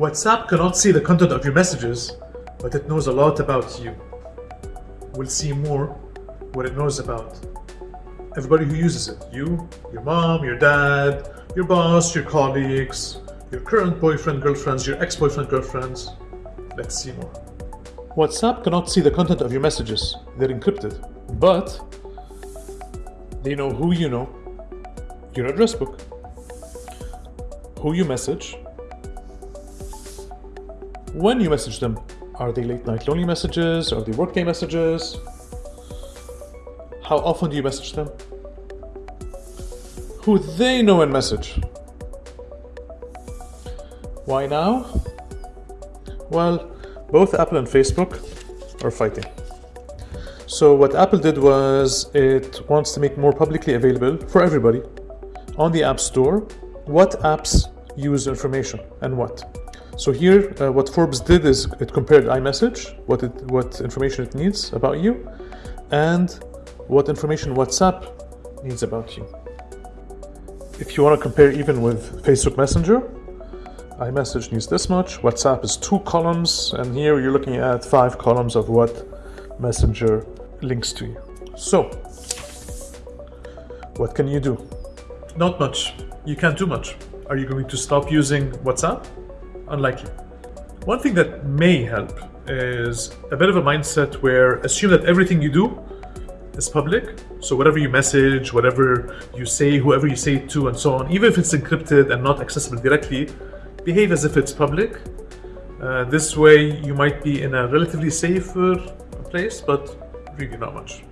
WhatsApp cannot see the content of your messages, but it knows a lot about you. We'll see more what it knows about everybody who uses it. You, your mom, your dad, your boss, your colleagues, your current boyfriend, girlfriends, your ex-boyfriend, girlfriends. Let's see more. WhatsApp cannot see the content of your messages. They're encrypted. But they know who you know, your address book, who you message, when you message them. Are they late night lonely messages? Are they workday messages? How often do you message them? Who they know and message. Why now? Well, both Apple and Facebook are fighting. So what Apple did was it wants to make more publicly available for everybody on the App Store what apps use information and what. So here, uh, what Forbes did is it compared iMessage, what it, what information it needs about you, and what information WhatsApp needs about you. If you want to compare even with Facebook Messenger, iMessage needs this much, WhatsApp is two columns, and here you're looking at five columns of what Messenger links to you. So, what can you do? Not much. You can't do much. Are you going to stop using WhatsApp? Unlikely. One thing that may help is a bit of a mindset where assume that everything you do is public. So whatever you message, whatever you say, whoever you say it to, and so on, even if it's encrypted and not accessible directly, behave as if it's public. Uh, this way you might be in a relatively safer place, but really not much.